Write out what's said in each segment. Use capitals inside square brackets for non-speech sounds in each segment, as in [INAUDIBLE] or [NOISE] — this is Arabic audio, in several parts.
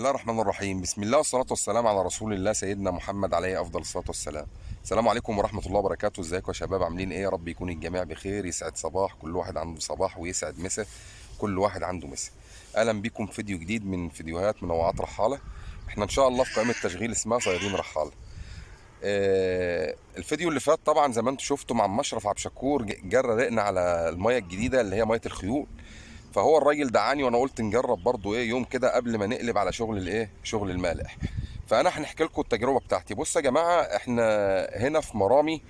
الله الرحمن الرحيم. بسم الله والصلاة والسلام على رسول الله سيدنا محمد عليه أفضل الصلاة والسلام. السلام عليكم ورحمة الله وبركاته. ازيكم يا شباب؟ عاملين إيه؟ يا رب يكون الجميع بخير. يسعد صباح. كل واحد عنده صباح ويسعد مسا كل واحد عنده مسا أهلا بكم في فيديو جديد من فيديوهات منوعات رحالة. إحنا إن شاء الله في قائمة تشغيل اسمها صيادين رحالة. آه، الفيديو اللي فات طبعا زي ما أنتم شفتوا مع مشرف عبد الشكور جرى رقنا على المية الجديدة اللي هي مية الخيول. فهو الراجل دعاني وأنا قلت نجرب برضو إيه يوم كده قبل ما نقلب على شغل الإيه شغل المالح. فأنا هنحكي لكم التجربة بتاعتي. بص يا جماعة إحنا هنا في مرامي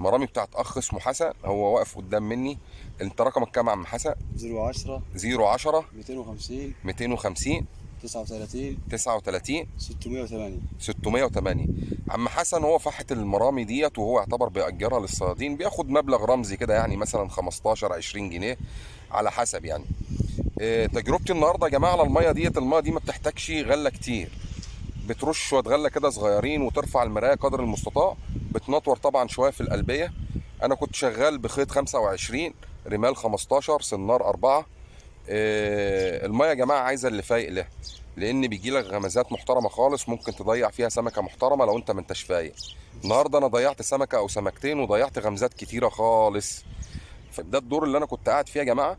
مرامي بتاعت أخ اسمه حسن. هو واقف قدام مني. أنت رقمك كام يا عم حسن؟ 010 010 250 250 39 39 608 608 عم حسن هو فحت المرامي ديت وهو يعتبر بيأجرها للصيادين. بياخد مبلغ رمزي كده يعني مثلا 15 20 جنيه على حسب يعني. تجربتي النهارده يا جماعة على المية ديت المية دي ما بتحتاجش غله كتير. بترش شوية غلة كده صغيرين وترفع المراية قدر المستطاع. بتنطور طبعا شوية في القلبيه أنا كنت شغال بخيط 25 رمال 15 سنار 4 إيه، المية يا جماعة عايزة اللي فايق لها لأن بيجي لك غمزات محترمة خالص ممكن تضيع فيها سمكة محترمة لو أنت ما أنتش فايق. النهارده أنا ضيعت سمكة أو سمكتين وضيعت غمزات كتيرة خالص. فده الدور اللي أنا كنت قاعد فيه يا جماعة. آه،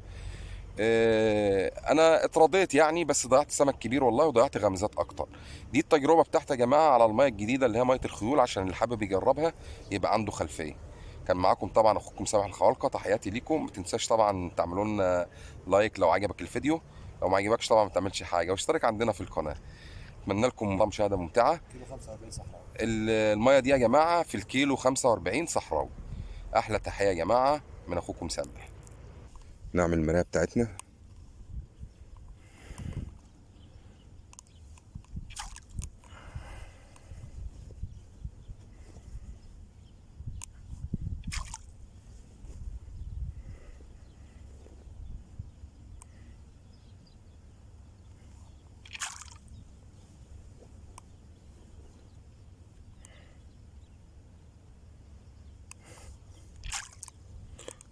أنا اترضيت يعني بس ضيعت سمك كبير والله وضيعت غمزات أكتر. دي التجربة بتاعتي يا جماعة على المية الجديدة اللي هي مية الخيول عشان اللي حابب يجربها يبقى عنده خلفية. كان معاكم طبعا أخوكم سامح الخوالقه تحياتي ليكم. ما تنساش طبعا تعملوا لنا لايك لو عجبك الفيديو. لو ما عجبكش طبعا ما تعملش حاجة. واشترك عندنا في القناة. أتمنى لكم مشاهده ممتعة. كيلو 45 صحراء ال- المية دي يا جماعة في الكيلو 45 صحراوي. أحلى تحية يا جماعة من أخوكم سامح. نعمل المراية بتاعتنا.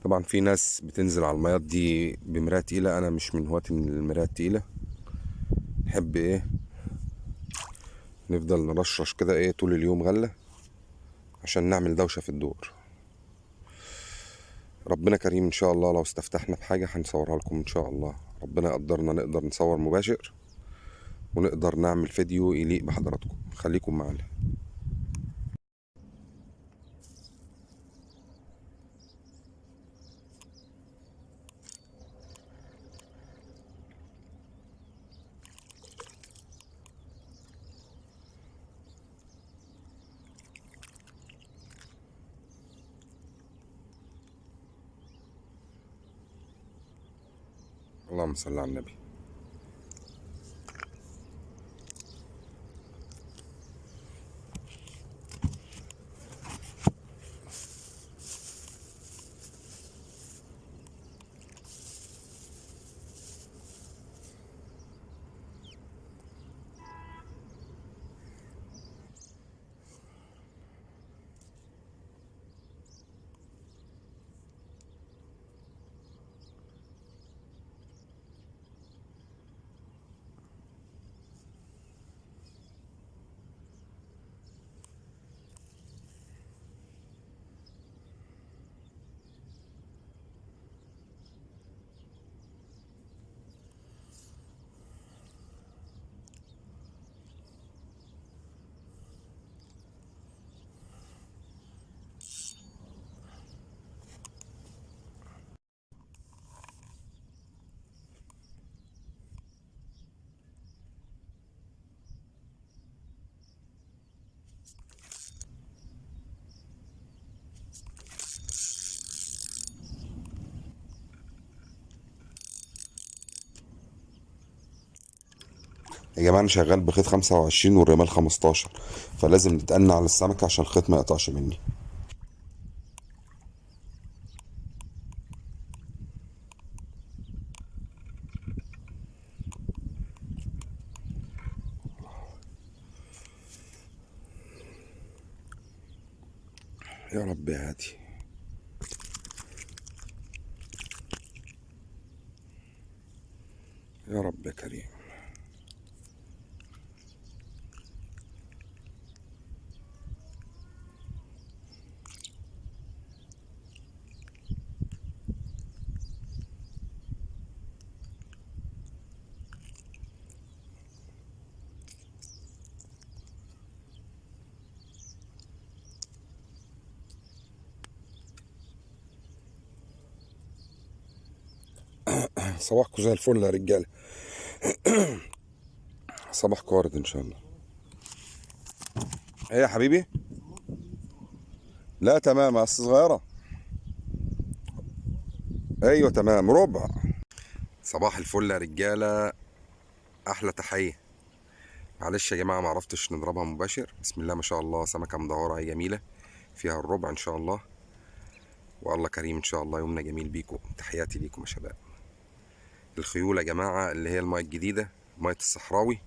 طبعا في ناس بتنزل على الميات دي بمراية تقيلة أنا مش من هواة المراية التقيلة نحب إيه؟ نفضل نرشرش كده إيه طول اليوم غلة عشان نعمل دوشة في الدور. ربنا كريم إن شاء الله لو استفتحنا بحاجة هنصورها لكم إن شاء الله. ربنا يقدرنا نقدر نصور مباشر ونقدر نعمل فيديو يليق بحضراتكم. خليكم معانا. اللهم صل على النبي. يا جماعة أنا شغال بخيط 25 والرمال 15 فلازم نتأنى على السمكة عشان الخيط ما يقطعش مني. يا رب يا هادي. يا رب كريم. صباحكم زي الفل يا رجالة. [CLEARS THROAT] صباحكم وارد إن شاء الله. إيه يا حبيبي؟ لا تمام اصل صغيره أيوه تمام ربع. صباح الفل يا رجالة. أحلى تحية. معلش يا جماعة ما عرفتش نضربها مباشر. بسم الله ما شاء الله سمكة مدورة هي جميلة. فيها الربع إن شاء الله. والله كريم إن شاء الله يومنا جميل بيكم. تحياتي ليكم يا شباب. الخيول يا جماعة اللي هي المايه الجديدة مية الصحراوي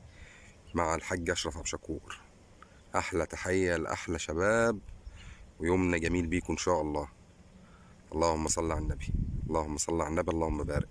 مع الحاج أشرف ابو شكور أحلى تحية لأحلى شباب ويومنا جميل بيكم إن شاء الله. اللهم صل على النبي اللهم صل على النبي اللهم بارك.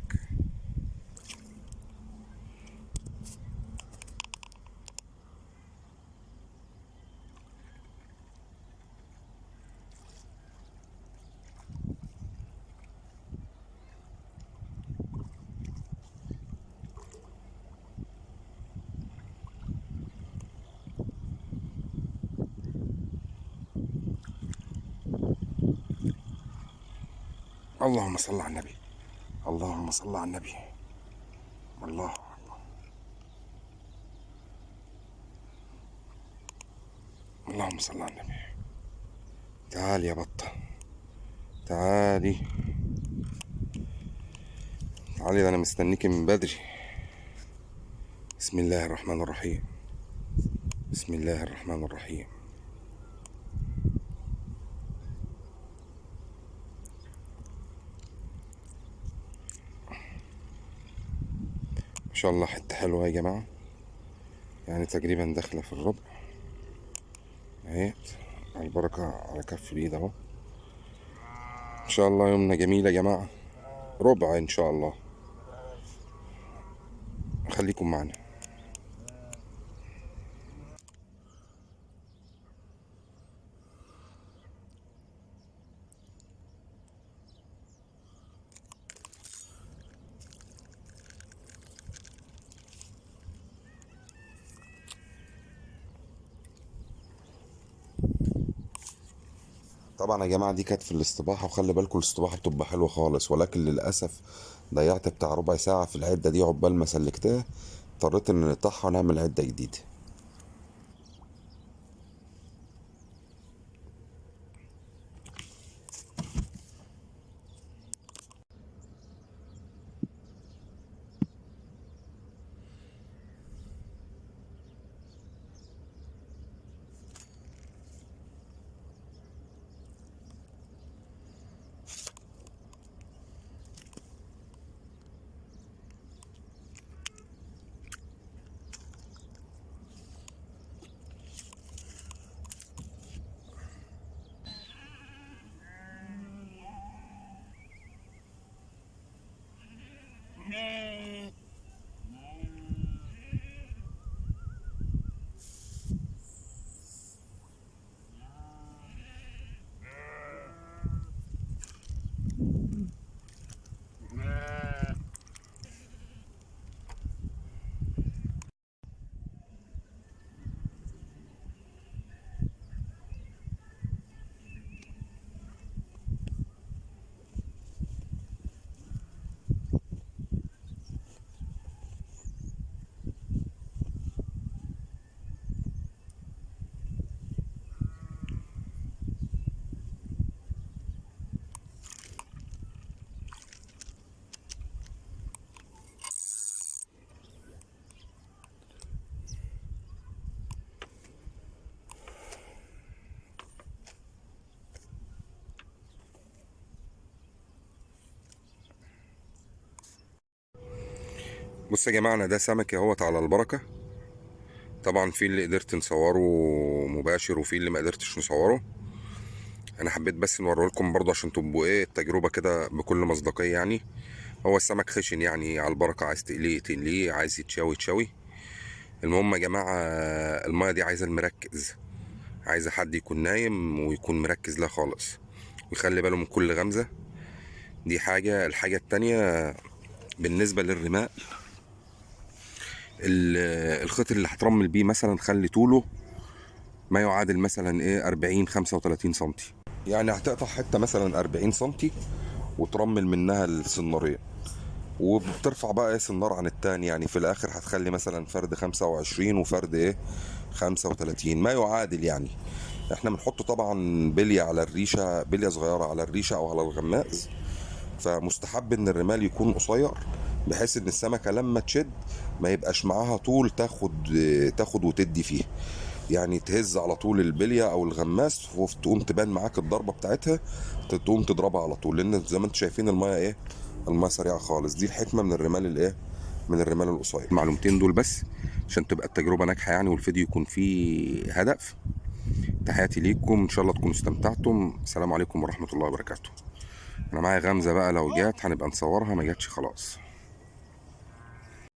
اللهم صل على النبي. اللهم صل على النبي. الله. اللهم صل على النبي. تعالي يا بطة. تعالي تعالي ده أنا مستنيكي من بدري. بسم الله الرحمن الرحيم. بسم الله الرحمن الرحيم. شاء الله حتة حلوة يا جماعة. يعني تقريبا داخلة في الربع. اهي البركة على كف اليد أهو. إن شاء الله يومنا جميل يا جماعة. ربع إن شاء الله. خليكم معنا. طبعا يا جماعة دي كانت في الاستباحه وخلي بالكم الاستباحه بتبقى حلوة خالص. ولكن للأسف ضيعت بتاع ربع ساعة في العدة دي عقبال ما سلكتها اضطريت إن نقطعها ونعمل عدة جديدة. بص يا جماعة ده سمك أهوت على البركة. طبعا في اللي قدرت نصوره مباشر وفي اللي ما قدرتش نصوره. أنا حبيت بس نوريه لكم برضه عشان تبقوا إيه التجربة كده بكل مصداقية يعني. هو السمك خشن يعني على البركة عايز تقليه تقليه عايز يتشوي تشوي المهم يا جماعة المايه دي عايزة المركز. عايزة حد يكون نايم ويكون مركز لها خالص. ويخلي باله من كل غمزة. دي حاجة الحاجة التانية بالنسبة للرماء. ال- الخيط اللي هترمل بيه مثلا خلي طوله ما يعادل مثلا إيه 40 35 سنتي. يعني هتقطع حتة مثلا 40 سنتي وترمل منها السنارين. وبترفع بقى قياس النار عن التاني. يعني في الآخر هتخلي مثلا فرد 25 وفرد إيه 35 ما يعادل يعني. إحنا بنحط طبعا بليه على الريشة بلية صغيرة على الريشة أو على الغماز فمستحب إن الرمال يكون قصير بحيث إن السمكة لما تشد ما يبقاش معاها طول تاخد تاخد وتدي فيه يعني تهز على طول البلية أو الغماس وتقوم تبان معاك الضربة بتاعتها تقوم تضربها على طول. لأن زي ما أنتم شايفين المايه إيه؟ المايه سريعة خالص. دي الحكمة من الرمال الإيه؟ من الرمال القصير. المعلومتين دول بس عشان تبقى التجربة ناجحة يعني والفيديو يكون فيه هدف. تحياتي ليكم. إن شاء الله تكونوا استمتعتم. السلام عليكم ورحمة الله وبركاته. أنا معايا غمزة بقى لو جات هنبقى نصورها ما جاتش خلاص.